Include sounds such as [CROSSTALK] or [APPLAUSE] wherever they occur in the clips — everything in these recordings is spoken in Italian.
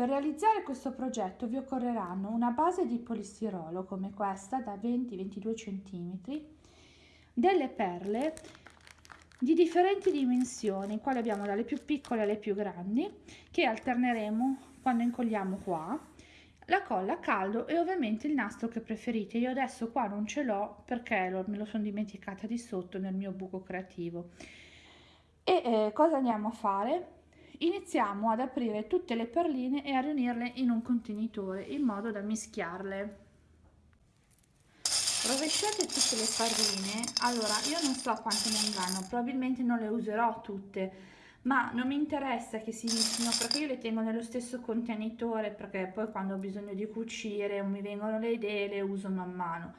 Per realizzare questo progetto vi occorreranno una base di polistirolo come questa da 20-22 cm, delle perle di differenti dimensioni, quali abbiamo dalle più piccole alle più grandi, che alterneremo quando incolliamo qua, la colla a caldo e ovviamente il nastro che preferite. Io adesso qua non ce l'ho perché me lo sono dimenticata di sotto nel mio buco creativo. E eh, cosa andiamo a fare? Iniziamo ad aprire tutte le perline e a riunirle in un contenitore in modo da mischiarle. Rovesciate tutte le perline, allora io non so quante ne andranno, probabilmente non le userò tutte, ma non mi interessa che si mischino perché io le tengo nello stesso contenitore perché poi quando ho bisogno di cucire o mi vengono le idee le uso man mano.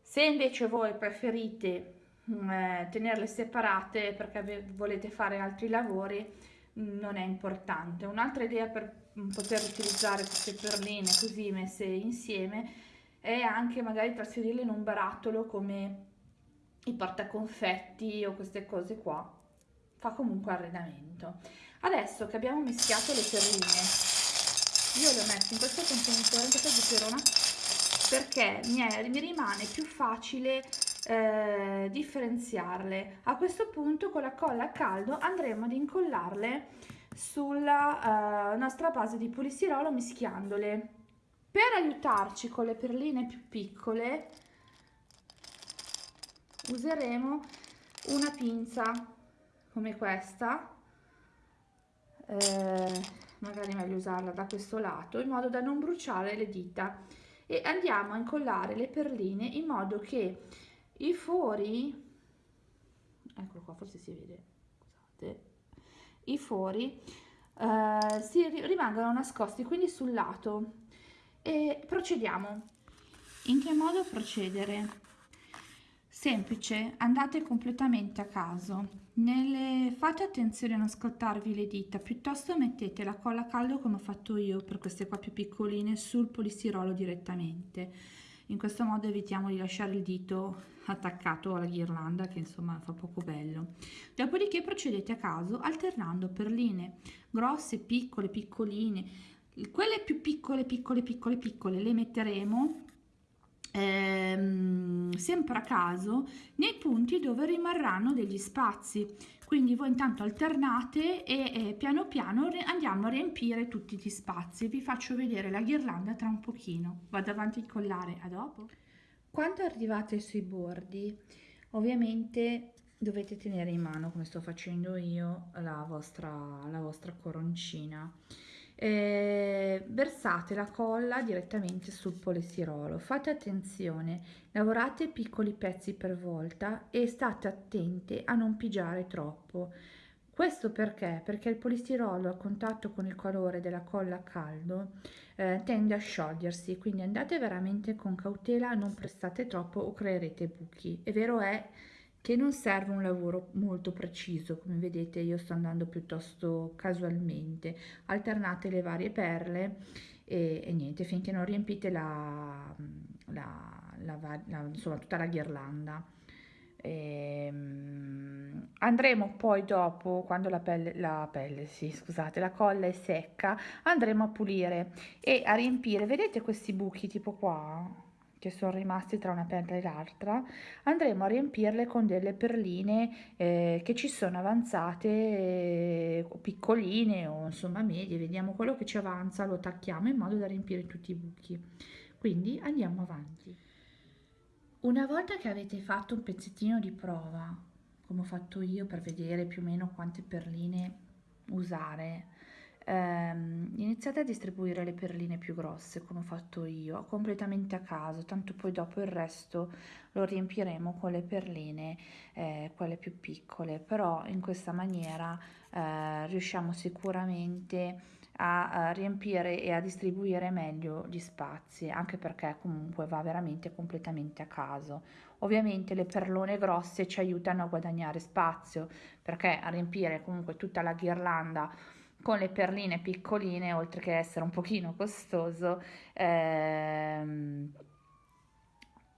Se invece voi preferite mm, eh, tenerle separate perché volete fare altri lavori, non è importante. Un'altra idea per poter utilizzare queste perline così messe insieme è anche magari trasferirle in un barattolo come i portaconfetti o queste cose qua. Fa comunque arredamento. Adesso che abbiamo mischiato le perline, io le ho messe in questo contenitore, in questa perché mi, è, mi rimane più facile eh, differenziarle. A questo punto con la colla a caldo andremo ad incollarle sulla eh, nostra base di polistirolo mischiandole. Per aiutarci con le perline più piccole useremo una pinza come questa, eh, magari meglio usarla da questo lato, in modo da non bruciare le dita e andiamo a incollare le perline in modo che i fori eccolo qua forse si vede scusate. I fori eh, si rimangano nascosti quindi sul lato. E procediamo. In che modo procedere? Semplice andate completamente a caso. Nelle fate attenzione a non scottarvi le dita piuttosto mettete la colla a caldo come ho fatto io per queste qua più piccoline sul polistirolo direttamente in questo modo evitiamo di lasciare il dito attaccato alla ghirlanda che insomma fa poco bello. Dopodiché procedete a caso alternando perline grosse piccole piccoline. Quelle più piccole piccole piccole piccole le metteremo ehm, sempre a caso nei punti dove rimarranno degli spazi. Quindi voi intanto alternate e, e piano piano andiamo a riempire tutti gli spazi. Vi faccio vedere la ghirlanda tra un pochino. Vado avanti a incollare a dopo. Quando arrivate sui bordi ovviamente dovete tenere in mano come sto facendo io la vostra la vostra coroncina eh, versate la colla direttamente sul polistirolo fate attenzione lavorate piccoli pezzi per volta e state attente a non pigiare troppo. Questo perché? Perché il polistirolo a contatto con il calore della colla a caldo eh, tende a sciogliersi quindi andate veramente con cautela non prestate troppo o creerete buchi. È vero è che non serve un lavoro molto preciso come vedete io sto andando piuttosto casualmente. Alternate le varie perle e, e niente finché non riempite la, la, la, la insomma tutta la ghirlanda. E, um, andremo poi dopo quando la pelle la pelle sì scusate la colla è secca andremo a pulire e a riempire. Vedete questi buchi tipo qua che sono rimasti tra una perla e l'altra andremo a riempirle con delle perline eh, che ci sono avanzate eh, piccoline o insomma medie. Vediamo quello che ci avanza lo tacchiamo in modo da riempire tutti i buchi. Quindi andiamo avanti. Una volta che avete fatto un pezzettino di prova come ho fatto io per vedere più o meno quante perline usare ehm, iniziate a distribuire le perline più grosse come ho fatto io completamente a caso tanto poi dopo il resto lo riempiremo con le perline eh, quelle più piccole. Però in questa maniera eh, riusciamo sicuramente a, riempire e a distribuire meglio gli spazi anche perché comunque va veramente completamente a caso. Ovviamente le perlone grosse ci aiutano a guadagnare spazio perché a riempire comunque tutta la ghirlanda con le perline piccoline, oltre che essere un pochino costoso, ehm,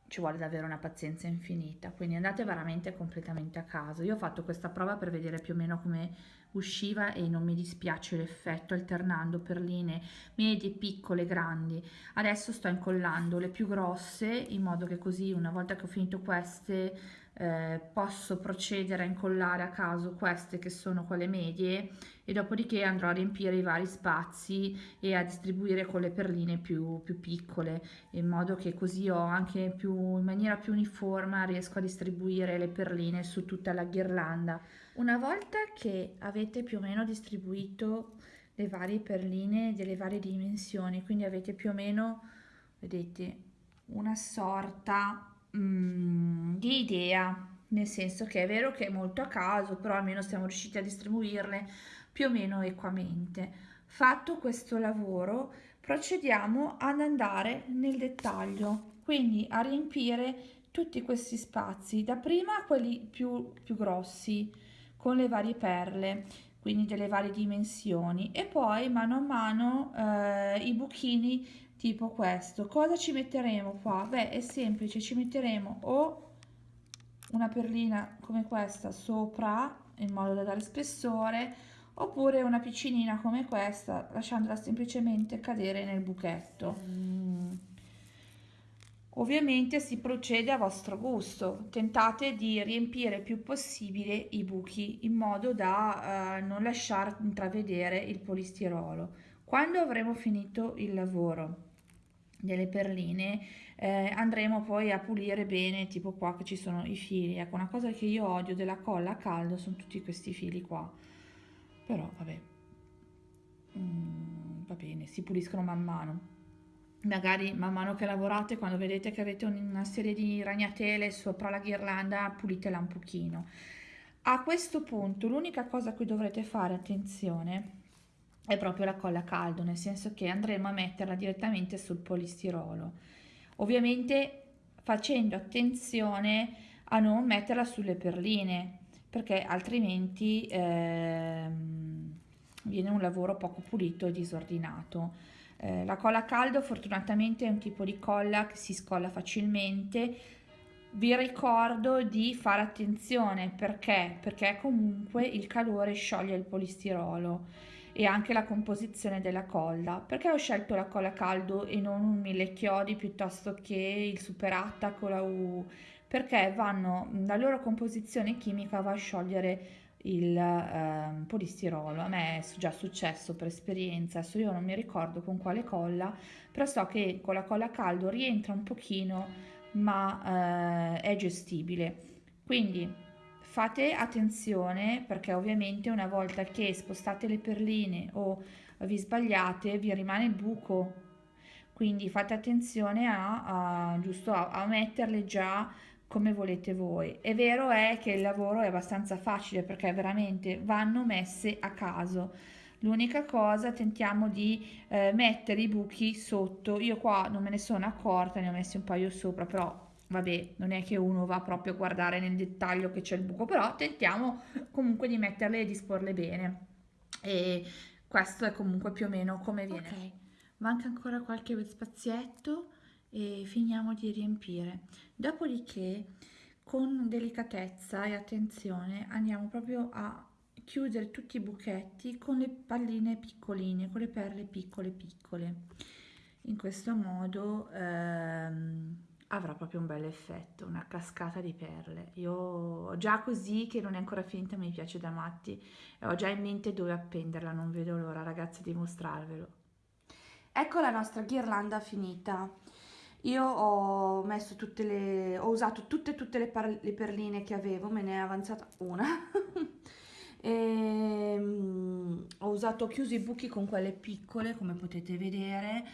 ci vuole davvero una pazienza infinita, quindi andate veramente completamente a caso. Io ho fatto questa prova per vedere più o meno come usciva e non mi dispiace l'effetto alternando perline medie, piccole, grandi. Adesso sto incollando le più grosse in modo che così una volta che ho finito queste eh, posso procedere a incollare a caso queste che sono quelle medie e dopodiché andrò a riempire i vari spazi e a distribuire con le perline più, più piccole in modo che così ho anche più in maniera più uniforme riesco a distribuire le perline su tutta la ghirlanda. Una volta che avete più o meno distribuito le varie perline delle varie dimensioni quindi avete più o meno vedete una sorta mm, di idea nel senso che è vero che è molto a caso però almeno siamo riusciti a distribuirle più o meno equamente. Fatto questo lavoro procediamo ad andare nel dettaglio quindi a riempire tutti questi spazi dapprima quelli più, più grossi con le varie perle quindi delle varie dimensioni e poi mano a mano eh, i buchini tipo questo. Cosa ci metteremo qua? Beh è semplice ci metteremo o una perlina come questa sopra in modo da dare spessore oppure una piccinina come questa lasciandola semplicemente cadere nel buchetto. Mm. ovviamente si procede a vostro gusto. Tentate di riempire il più possibile i buchi in modo da eh, non lasciare intravedere il polistirolo. Quando avremo finito il lavoro delle perline eh, andremo poi a pulire bene tipo qua che ci sono i fili. Ecco una cosa che io odio della colla a caldo sono tutti questi fili qua. Però vabbè. Mm, va bene si puliscono man mano. Magari man mano che lavorate quando vedete che avete una serie di ragnatele sopra la ghirlanda pulitela un pochino. A questo punto l'unica cosa a dovrete fare attenzione è proprio la colla a caldo, nel senso che andremo a metterla direttamente sul polistirolo. Ovviamente facendo attenzione a non metterla sulle perline, perché altrimenti ehm, viene un lavoro poco pulito e disordinato. Eh, la colla a caldo fortunatamente è un tipo di colla che si scolla facilmente, vi ricordo di fare attenzione perché perché comunque il calore scioglie il polistirolo e anche la composizione della colla. Perché ho scelto la colla caldo e non un mille chiodi piuttosto che il super attack la U? Perché vanno, la loro composizione chimica va a sciogliere il eh, polistirolo. A me è già successo per esperienza, adesso io non mi ricordo con quale colla, però so che con la colla caldo rientra un pochino, ma eh, è gestibile. Quindi fate attenzione perché ovviamente una volta che spostate le perline o vi sbagliate vi rimane il buco. Quindi fate attenzione a, a giusto a, a metterle già come volete voi. È vero è che il lavoro è abbastanza facile perché veramente vanno messe a caso. L'unica cosa tentiamo di eh, mettere i buchi sotto. Io qua non me ne sono accorta ne ho messi un paio sopra però vabbè non è che uno va proprio a guardare nel dettaglio che c'è il buco però tentiamo comunque di metterle e disporle bene. E questo è comunque più o meno come viene. Ok manca ancora qualche spazietto e finiamo di riempire. Dopodiché con delicatezza e attenzione andiamo proprio a chiudere tutti i buchetti con le palline piccoline con le perle piccole piccole. In questo modo ehm, avrà proprio un bel effetto, una cascata di perle. Io già così che non è ancora finita mi piace da matti e ho già in mente dove appenderla, non vedo l'ora ragazzi di mostrarvelo. Ecco la nostra ghirlanda finita. Io ho messo tutte le, ho usato tutte tutte le, le perline che avevo, me ne è avanzata una. [LAUGHS] e, um, ho usato, ho chiuso i buchi con quelle piccole come potete vedere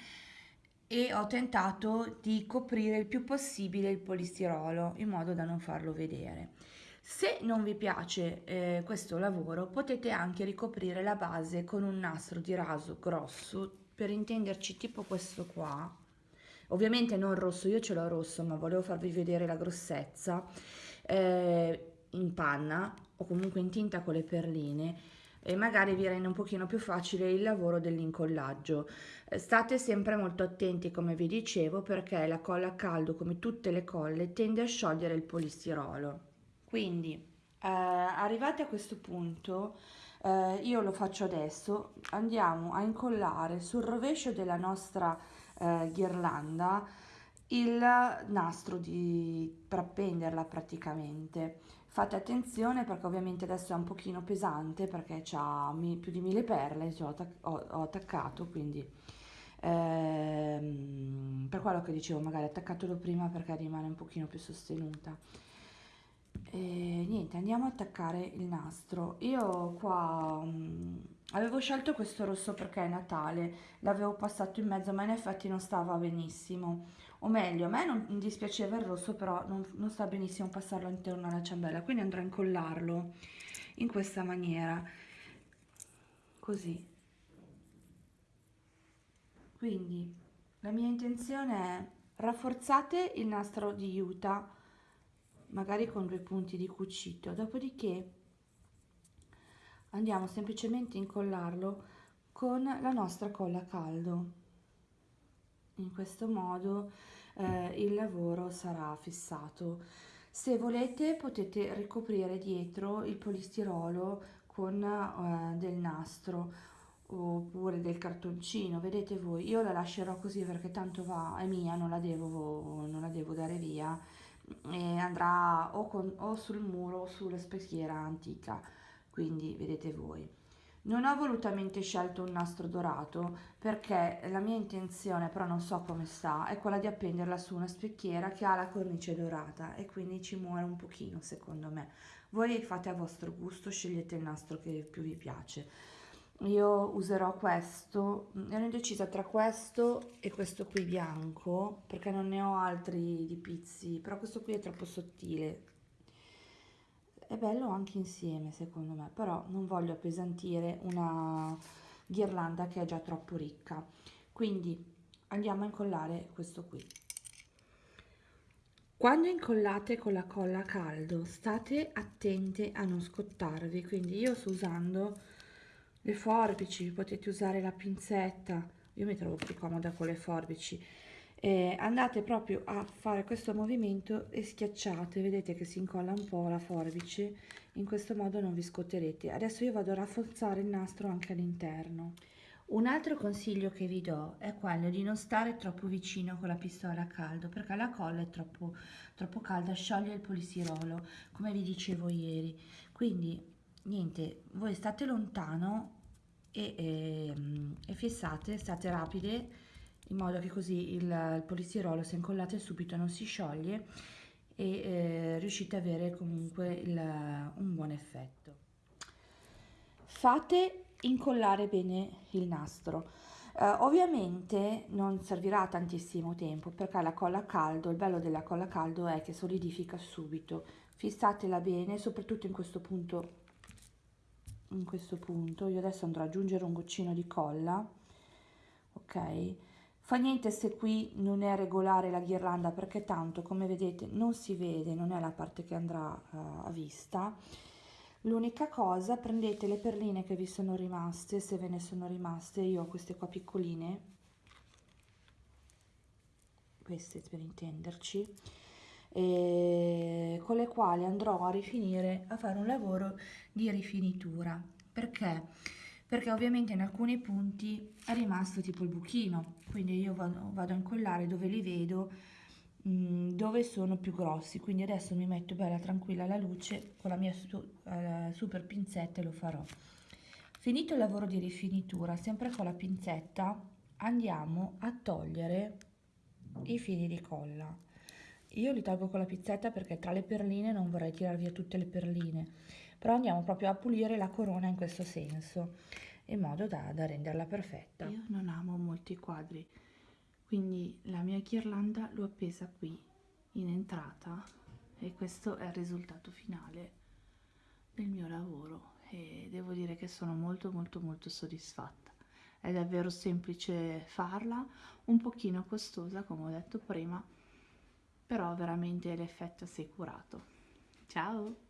e ho tentato di coprire il più possibile il polistirolo in modo da non farlo vedere. Se non vi piace eh, questo lavoro potete anche ricoprire la base con un nastro di raso grosso per intenderci tipo questo qua ovviamente non rosso io ce l'ho rosso ma volevo farvi vedere la grossezza eh, in panna o comunque in tinta con le perline e magari vi rende un pochino più facile il lavoro dell'incollaggio. Eh, state sempre molto attenti come vi dicevo perché la colla a caldo come tutte le colle tende a sciogliere il polistirolo. Quindi eh, arrivati a questo punto eh, io lo faccio adesso, andiamo a incollare sul rovescio della nostra eh, ghirlanda il nastro di, per appenderla praticamente. Fate attenzione perché ovviamente adesso è un pochino pesante perché ha più di mille perle, cioè ho, ho, ho attaccato, quindi ehm, per quello che dicevo magari attaccatelo prima perché rimane un pochino più sostenuta. E niente, andiamo a attaccare il nastro. Io qua um, avevo scelto questo rosso perché è Natale, l'avevo passato in mezzo ma in effetti non stava benissimo. O meglio a me non dispiaceva il rosso però non, non sta benissimo passarlo interno alla ciambella quindi andrò a incollarlo in questa maniera. Così. Quindi la mia intenzione è rafforzate il nastro di Utah magari con due punti di cucito. Dopodiché andiamo semplicemente a incollarlo con la nostra colla a caldo. In questo modo eh, il lavoro sarà fissato. Se volete potete ricoprire dietro il polistirolo con eh, del nastro oppure del cartoncino vedete voi. Io la lascerò così perché tanto va è mia non la devo, non la devo dare via. E andrà o, con, o sul muro o sulla specchiera antica quindi vedete voi non ho volutamente scelto un nastro dorato perché la mia intenzione, però non so come sta, è quella di appenderla su una specchiera che ha la cornice dorata e quindi ci muore un pochino secondo me. Voi fate a vostro gusto, scegliete il nastro che più vi piace. Io userò questo, ero indecisa tra questo e questo qui bianco perché non ne ho altri di pizzi, però questo qui è troppo sottile, bello anche insieme secondo me però non voglio appesantire una ghirlanda che è già troppo ricca. Quindi andiamo a incollare questo qui. Quando incollate con la colla a caldo state attente a non scottarvi. Quindi io sto usando le forbici potete usare la pinzetta. Io mi trovo più comoda con le forbici eh, andate proprio a fare questo movimento e schiacciate vedete che si incolla un po' la forbice in questo modo non vi scotterete adesso io vado a rafforzare il nastro anche all'interno un altro consiglio che vi do è quello di non stare troppo vicino con la pistola a caldo perché la colla è troppo, troppo calda, scioglie il polistirolo come vi dicevo ieri. Quindi niente, voi state lontano e, e, ehm, e fissate, state rapide in modo che così il, il polistirolo se incollate subito non si scioglie e eh, riuscite ad avere comunque il, un buon effetto. Fate incollare bene il nastro. Uh, ovviamente non servirà tantissimo tempo perché la colla a caldo, il bello della colla a caldo è che solidifica subito. Fissatela bene, soprattutto in questo punto, in questo punto. Io adesso andrò ad aggiungere un goccino di colla, ok? Fa niente se qui non è regolare la ghirlanda perché tanto come vedete non si vede, non è la parte che andrà uh, a vista. L'unica cosa, prendete le perline che vi sono rimaste, se ve ne sono rimaste, io ho queste qua piccoline, queste per intenderci, con le quali andrò a rifinire, a fare un lavoro di rifinitura. Perché? Perché ovviamente in alcuni punti è rimasto tipo il buchino, quindi io vado, vado a incollare dove li vedo, mm, dove sono più grossi, quindi adesso mi metto bella tranquilla alla luce con la mia uh, super pinzetta e lo farò. Finito il lavoro di rifinitura, sempre con la pinzetta andiamo a togliere i fili di colla. Io li tolgo con la pinzetta perché tra le perline non vorrei tirare via tutte le perline però andiamo proprio a pulire la corona in questo senso in modo da, da renderla perfetta. Io non amo molti quadri quindi la mia ghirlanda l'ho appesa qui in entrata e questo è il risultato finale del mio lavoro e devo dire che sono molto molto molto soddisfatta. È davvero semplice farla un pochino costosa come ho detto prima però veramente l'effetto assicurato ciao